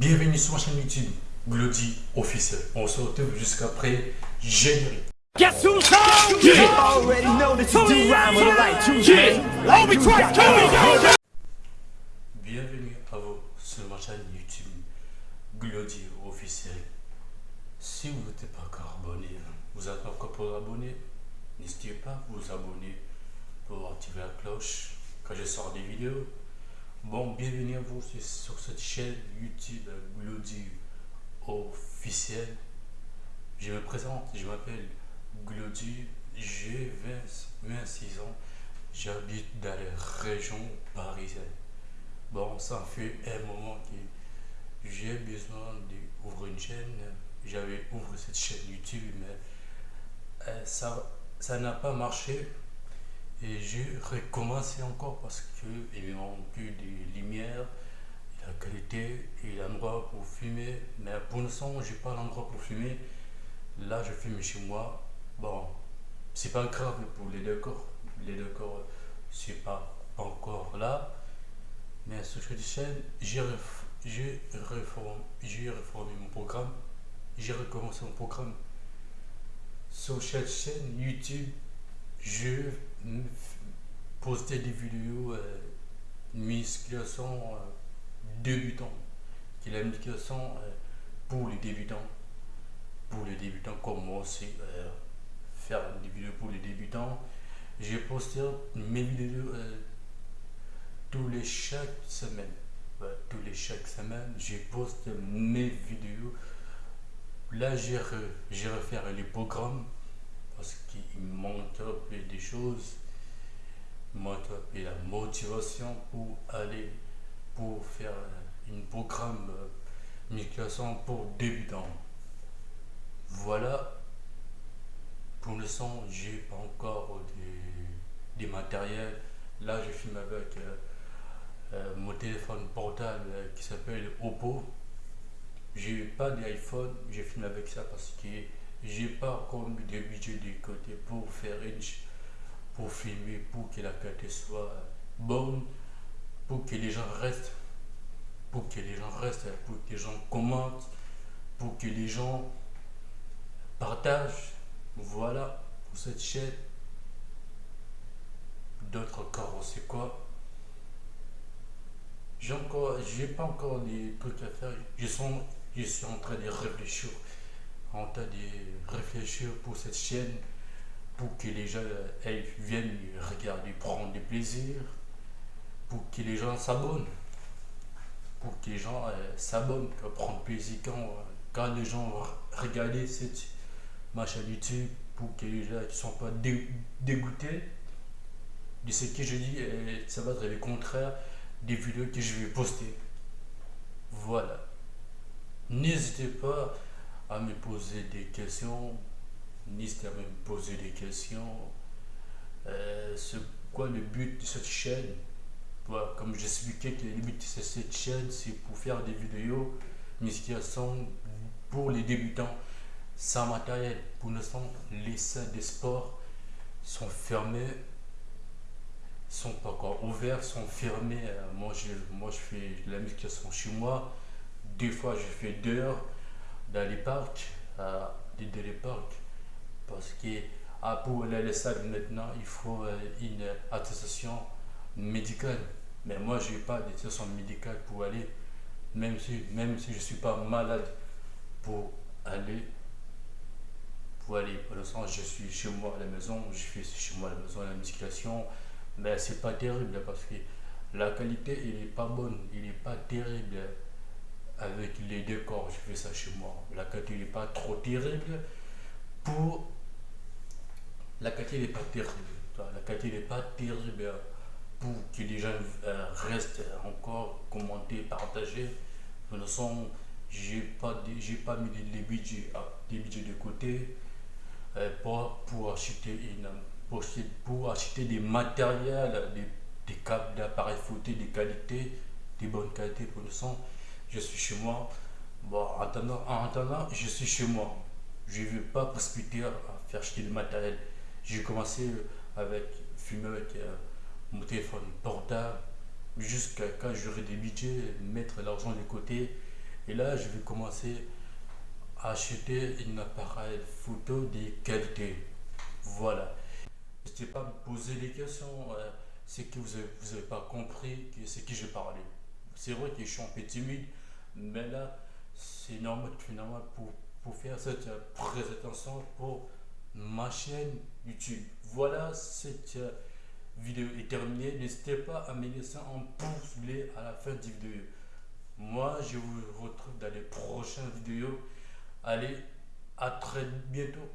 Bienvenue sur ma chaîne YouTube, Glody Officiel. On se retrouve jusqu'après générique. Guess who's home? Yeah. already know that you do rhyme with a light too. Yeah. Hold me twice. Here we go. Bienvenue à vous sur ma chaîne YouTube, Glody Officiel. Si vous n'êtes pas encore abonné, hein, vous êtes encore pour abonner, n'hésitez pas à vous abonner pour activer la cloche quand je sors des vidéos. Bon, bienvenue à vous sur- cette chaîne YouTube Glody Officiel. Je me présente, je m'appelle Glody, j'ai 20 26 ans, j'habite dans la région parisienne. Bon, ça fait un moment que j'ai besoin d'ouvrir une chaîne. J'avais ouvert cette chaîne YouTube, mais euh, ça n'a pas marché. Et j'ai recommencé encore parce qu'il manque des lumières, la qualité et l'endroit pour filmer. Mais pour l'instant, j'ai pas l'endroit pour filmer. Là, je filme chez moi. Bon, c'est pas grave pour les décors. Les décors, c'est pas encore là. Mais sur cette chaîne, j'ai réformé mon programme. J'ai recommencé mon programme. Sur cette chaîne YouTube, je postais des vidéos euh, musculation euh, débutant. Qui est la musculation euh, pour les débutants. Pour les débutants comme moi aussi, euh, faire des vidéos pour les débutants. J'ai posté mes vidéos euh, tous les chaque semaine. Tous les chaque semaine, j'ai posté mes vidéos. Là, j'ai refait les programmes parce qu'il manque un des choses. Il un la motivation pour aller, pour faire euh, un programme euh, musculation pour débutants. Voilà. Pour l'instant, j'ai pas encore des, des matériels. Là, je filme avec euh, euh, mon téléphone portable qui s'appelle Oppo. J'ai pas d'iPhone, je filme avec ça parce que j'ai pas encore mis de budget de côté pour faire une pour filmer, pour que la qualité soit bonne, pour que les gens restent, pour que les gens restent, pour que les gens commentent, pour que les gens partagent. Voilà pour cette chaîne. D'autres encore, sait quoi. J'ai encore, j'ai pas encore des trucs à faire. Je je suis en train de réfléchir, en train de réfléchir pour cette chaîne, pour que les gens elles viennent regarder, prendre du plaisir, pour que les gens s'abonnent, pour que les gens euh, s'abonnent, prendre plaisir quand, quand les gens re- regardent cette ma YouTube, pour que les gens ne sont pas dé- dégoûtés de ce que je dis, euh, ça va être le contraire des vidéos que je vais poster. Voilà. N'hésitez pas à me poser des questions. N'hésitez à me poser des questions. Euh, c'est quoi le but de cette chaîne? Voilà, Comme j'expliquais que le but de cette chaîne, c'est pour faire des vidéos musculation pour les débutants sans matériel. Pour l'instant, les salles de sport sont fermées sont pas encore ouverts, sont fermés. Euh, Moi je, moi, je fais la musculation chez moi. Des fois, je fais dehors, dans les parcs, dans les. Parce que ah, pour aller à la salle maintenant, il faut euh, une attestation médicale. Mais moi, je n'ai pas d'attestation médicale pour aller, même si, même si je ne suis pas malade pour aller. Pour aller, l'instant, je suis chez moi à la maison, je fais chez moi à la maison la musculation mais c'est pas terrible parce que la qualité elle est pas bonne, il est pas terrible avec les décors. Je fais ça chez moi. La qualité n'est pas trop terrible pour la qualité n'est pas terrible. La qualité n'est pas terrible pour que les gens euh, restent encore commenter, partager. De toute façon, j'ai pas j'ai pas mis les budgets à- des budgets de côté euh, pour, pour acheter une pour, acheter- des matériels, des, des câbles d'appareils photo de qualité, de bonne qualité pour le son. Je suis chez moi. Bon, en attendant, en attendant, je suis chez moi. Je ne vais pas précipiter à faire acheter du matériel. J'ai commencé avec filmer avec euh, mon téléphone portable jusqu'à quand j'aurai des budgets, mettre l'argent de côté Et là, je vais commencer à acheter un appareil photo de qualité. Voilà. N'hésitez pas à me poser des questions. euh, c'est que vous n'avez vous avez pas compris c'est qui j'ai parlé. C'est vrai que je suis un peu timide, mais là, c'est normal finalement pour, pour faire cette euh, présentation pour ma chaîne YouTube. Voilà, cette euh, vidéo est terminée. N'hésitez pas à me laisser un pouce bleu à la fin de vidéo. Moi, je vous retrouve dans les prochaines vidéos. Allez, à très bientôt.